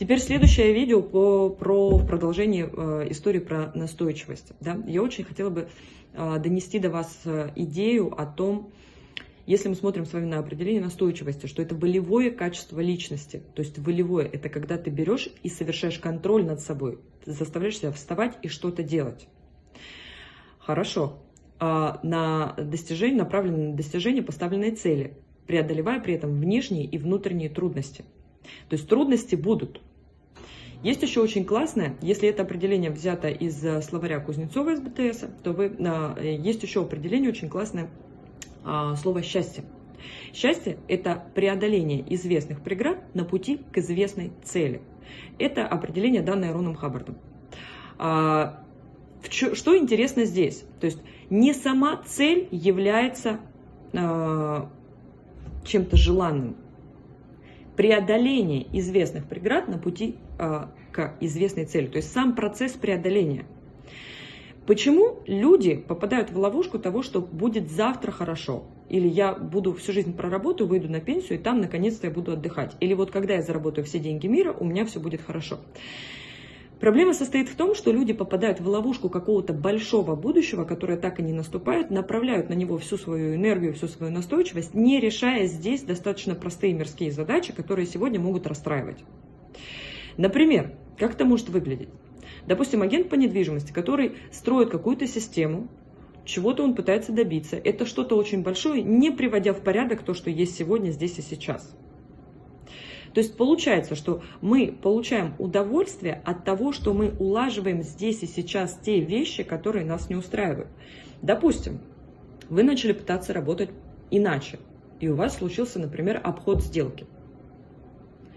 Теперь следующее видео по, про продолжение э, истории про настойчивость. Да? Я очень хотела бы э, донести до вас э, идею о том, если мы смотрим с вами на определение настойчивости, что это волевое качество личности. То есть волевое – это когда ты берешь и совершаешь контроль над собой. Ты заставляешь себя вставать и что-то делать. Хорошо. А на достижение, направленное на достижение поставленной цели, преодолевая при этом внешние и внутренние трудности. То есть трудности будут, есть еще очень классное, если это определение взято из э, словаря Кузнецова из БТС, то вы, э, есть еще определение очень классное а, слово «счастье». Счастье – это преодоление известных преград на пути к известной цели. Это определение, данное Роном Хаббардом. А, что интересно здесь? То есть не сама цель является а, чем-то желанным преодоление известных преград на пути э, к известной цели, то есть сам процесс преодоления. Почему люди попадают в ловушку того, что будет завтра хорошо? Или я буду всю жизнь проработаю, выйду на пенсию, и там наконец-то я буду отдыхать. Или вот когда я заработаю все деньги мира, у меня все будет хорошо. Проблема состоит в том, что люди попадают в ловушку какого-то большого будущего, которое так и не наступает, направляют на него всю свою энергию, всю свою настойчивость, не решая здесь достаточно простые мирские задачи, которые сегодня могут расстраивать. Например, как это может выглядеть? Допустим, агент по недвижимости, который строит какую-то систему, чего-то он пытается добиться. Это что-то очень большое, не приводя в порядок то, что есть сегодня, здесь и сейчас. То есть получается, что мы получаем удовольствие от того, что мы улаживаем здесь и сейчас те вещи, которые нас не устраивают. Допустим, вы начали пытаться работать иначе, и у вас случился, например, обход сделки.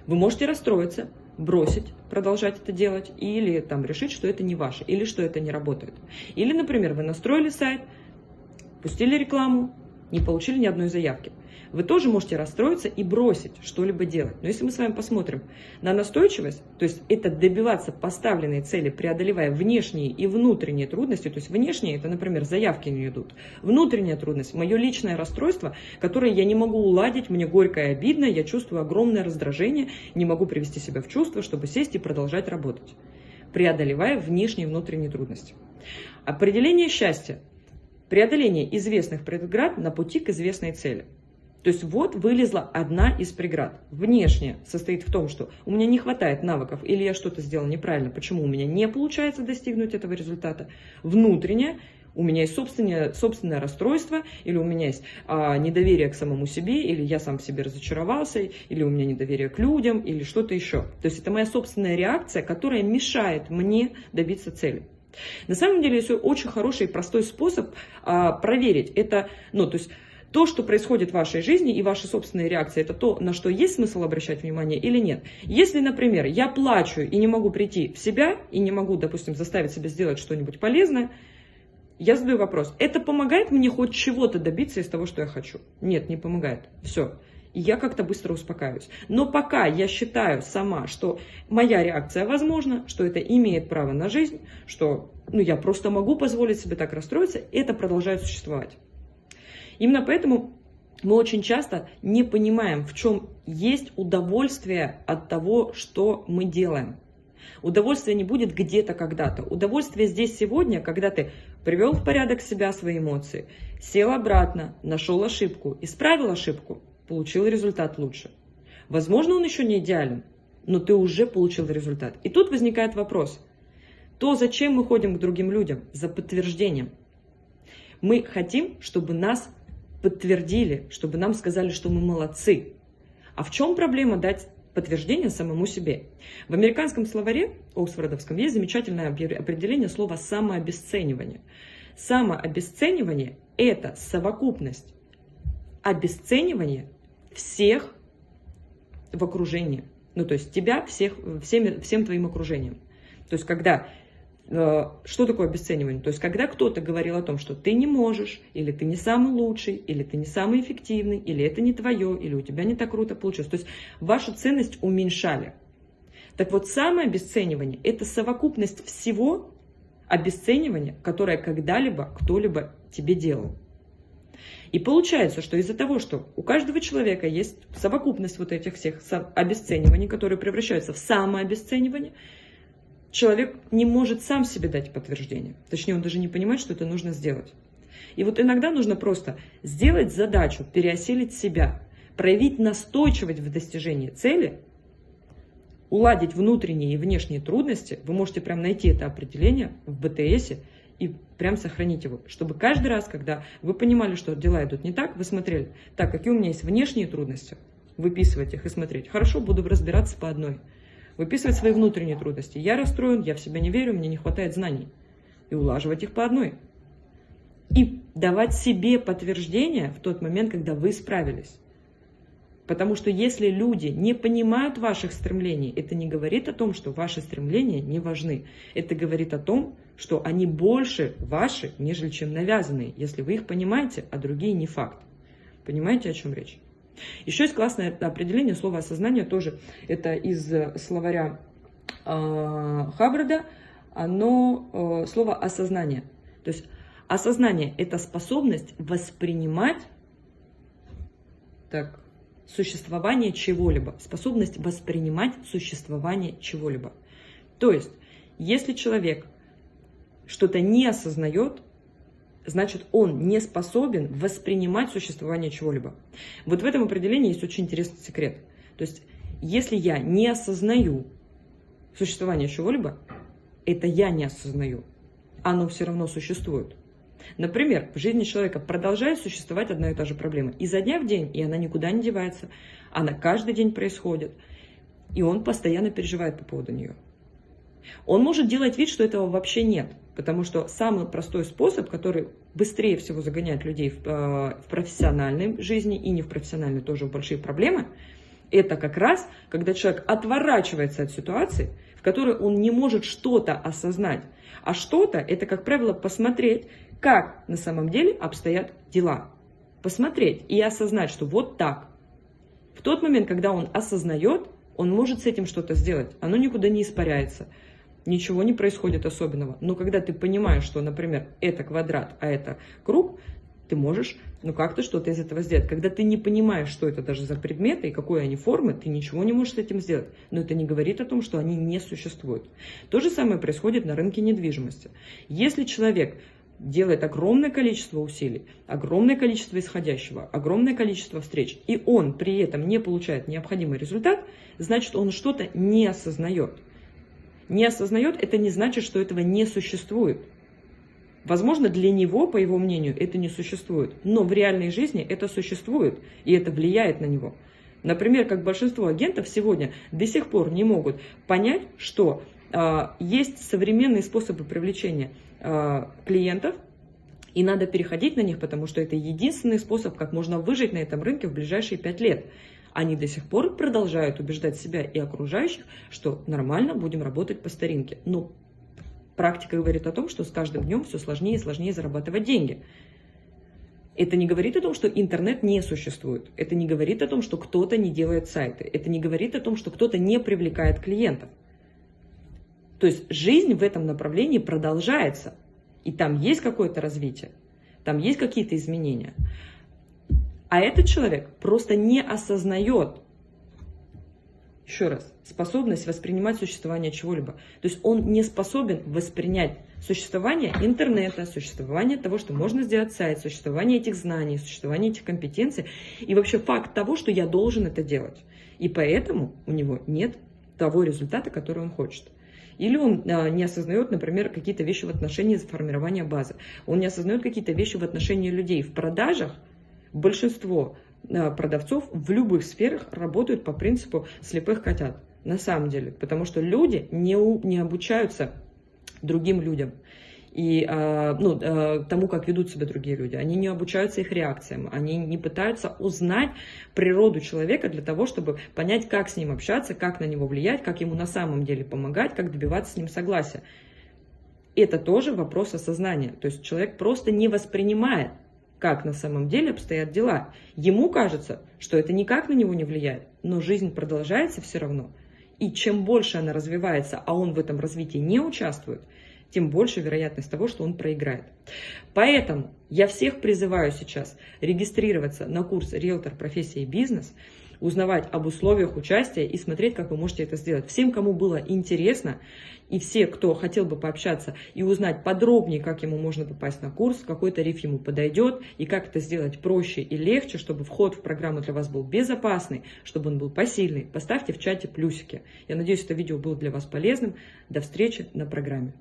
Вы можете расстроиться, бросить, продолжать это делать, или там решить, что это не ваше, или что это не работает. Или, например, вы настроили сайт, пустили рекламу, не получили ни одной заявки вы тоже можете расстроиться и бросить что-либо делать. Но если мы с вами посмотрим на настойчивость, то есть это добиваться поставленной цели, преодолевая внешние и внутренние трудности, то есть внешние, это, например, заявки не идут, внутренняя трудность, мое личное расстройство, которое я не могу уладить, мне горько и обидно, я чувствую огромное раздражение, не могу привести себя в чувство, чтобы сесть и продолжать работать, преодолевая внешние и внутренние трудности. Определение счастья. Преодоление известных преград на пути к известной цели. То есть вот вылезла одна из преград. Внешняя состоит в том, что у меня не хватает навыков, или я что-то сделал неправильно, почему у меня не получается достигнуть этого результата. Внутренняя у меня есть собственное, собственное расстройство, или у меня есть а, недоверие к самому себе, или я сам в себе разочаровался, или у меня недоверие к людям, или что-то еще. То есть это моя собственная реакция, которая мешает мне добиться цели. На самом деле, есть очень хороший и простой способ а, проверить это, ну, то есть то, что происходит в вашей жизни и ваши собственные реакции, это то, на что есть смысл обращать внимание или нет. Если, например, я плачу и не могу прийти в себя, и не могу, допустим, заставить себя сделать что-нибудь полезное, я задаю вопрос, это помогает мне хоть чего-то добиться из того, что я хочу? Нет, не помогает. Все. И я как-то быстро успокаиваюсь. Но пока я считаю сама, что моя реакция возможна, что это имеет право на жизнь, что ну, я просто могу позволить себе так расстроиться, это продолжает существовать. Именно поэтому мы очень часто не понимаем, в чем есть удовольствие от того, что мы делаем. Удовольствие не будет где-то когда-то. Удовольствие здесь сегодня, когда ты привел в порядок себя, свои эмоции, сел обратно, нашел ошибку, исправил ошибку, получил результат лучше. Возможно, он еще не идеален, но ты уже получил результат. И тут возникает вопрос. То, зачем мы ходим к другим людям? За подтверждением. Мы хотим, чтобы нас подтвердили, чтобы нам сказали, что мы молодцы. А в чем проблема дать подтверждение самому себе? В американском словаре, Оксфордовском, есть замечательное определение слова «самообесценивание». Самообесценивание – это совокупность обесценивания всех в окружении. Ну, то есть тебя, всех, всеми, всем твоим окружением. То есть, когда Э, что такое обесценивание? То есть, когда кто-то говорил о том, что ты не можешь, или ты не самый лучший, или ты не самый эффективный, или это не твое, или у тебя не так круто получилось. То есть, вашу ценность уменьшали. Так вот, самое обесценивание – это совокупность всего обесценивания, которое когда-либо кто-либо тебе делал. И получается, что из-за того, что у каждого человека есть совокупность вот этих всех обесцениваний, которые превращаются в самообесценивание, человек не может сам себе дать подтверждение. Точнее, он даже не понимает, что это нужно сделать. И вот иногда нужно просто сделать задачу, переосилить себя, проявить настойчивость в достижении цели, уладить внутренние и внешние трудности. Вы можете прям найти это определение в БТСе и прям сохранить его, чтобы каждый раз, когда вы понимали, что дела идут не так, вы смотрели, так, какие у меня есть внешние трудности, выписывать их и смотреть. Хорошо, буду разбираться по одной. Выписывать свои внутренние трудности. Я расстроен, я в себя не верю, мне не хватает знаний. И улаживать их по одной. И давать себе подтверждение в тот момент, когда вы справились. Потому что если люди не понимают ваших стремлений, это не говорит о том, что ваши стремления не важны. Это говорит о том, что они больше ваши, нежели чем навязанные, если вы их понимаете, а другие не факт. Понимаете, о чем речь? Еще есть классное определение слова осознание, тоже это из словаря э, Хаббарда, оно э, слово осознание. То есть осознание – это способность воспринимать, так, существование чего-либо, способность воспринимать существование чего-либо. То есть, если человек что-то не осознает, значит, он не способен воспринимать существование чего-либо. Вот в этом определении есть очень интересный секрет. То есть, если я не осознаю существование чего-либо, это я не осознаю. Оно все равно существует. Например, в жизни человека продолжает существовать одна и та же проблема изо дня в день, и она никуда не девается. Она каждый день происходит, и он постоянно переживает по поводу нее. Он может делать вид, что этого вообще нет, потому что самый простой способ, который быстрее всего загоняет людей в, э, в профессиональной жизни и не в профессиональной тоже в большие проблемы, это как раз, когда человек отворачивается от ситуации, в которой он не может что-то осознать. А что-то, это, как правило, посмотреть, как на самом деле обстоят дела. Посмотреть и осознать, что вот так. В тот момент, когда он осознает, он может с этим что-то сделать. Оно никуда не испаряется. Ничего не происходит особенного. Но когда ты понимаешь, что, например, это квадрат, а это круг, ты можешь ну как-то что-то из этого сделать. Когда ты не понимаешь, что это даже за предметы и какой они формы, ты ничего не можешь с этим сделать. Но это не говорит о том, что они не существуют. То же самое происходит на рынке недвижимости. Если человек делает огромное количество усилий, огромное количество исходящего, огромное количество встреч, и он при этом не получает необходимый результат, значит, он что-то не осознает. Не осознает, это не значит, что этого не существует. Возможно, для него, по его мнению, это не существует, но в реальной жизни это существует, и это влияет на него. Например, как большинство агентов сегодня до сих пор не могут понять, что есть современные способы привлечения Э, клиентов, и надо переходить на них, потому что это единственный способ, как можно выжить на этом рынке в ближайшие пять лет. Они до сих пор продолжают убеждать себя и окружающих, что нормально будем работать по старинке. Но практика говорит о том, что с каждым днем все сложнее и сложнее зарабатывать деньги. Это не говорит о том, что интернет не существует. Это не говорит о том, что кто-то не делает сайты. Это не говорит о том, что кто-то не привлекает клиентов. То есть жизнь в этом направлении продолжается. И там есть какое-то развитие, там есть какие-то изменения. А этот человек просто не осознает, еще раз, способность воспринимать существование чего-либо. То есть он не способен воспринять существование интернета, существование того, что можно сделать сайт, существование этих знаний, существование этих компетенций и вообще факт того, что я должен это делать. И поэтому у него нет того результата, который он хочет. Или он а, не осознает, например, какие-то вещи в отношении формирования базы. Он не осознает какие-то вещи в отношении людей. В продажах большинство а, продавцов в любых сферах работают по принципу слепых котят. На самом деле. Потому что люди не, не обучаются другим людям и э, ну, э, тому, как ведут себя другие люди. Они не обучаются их реакциям, они не пытаются узнать природу человека для того, чтобы понять, как с ним общаться, как на него влиять, как ему на самом деле помогать, как добиваться с ним согласия. Это тоже вопрос осознания. То есть человек просто не воспринимает, как на самом деле обстоят дела. Ему кажется, что это никак на него не влияет, но жизнь продолжается все равно. И чем больше она развивается, а он в этом развитии не участвует, тем больше вероятность того, что он проиграет. Поэтому я всех призываю сейчас регистрироваться на курс «Риэлтор. Профессия и бизнес», узнавать об условиях участия и смотреть, как вы можете это сделать. Всем, кому было интересно, и все, кто хотел бы пообщаться и узнать подробнее, как ему можно попасть на курс, какой тариф ему подойдет, и как это сделать проще и легче, чтобы вход в программу для вас был безопасный, чтобы он был посильный, поставьте в чате плюсики. Я надеюсь, это видео было для вас полезным. До встречи на программе.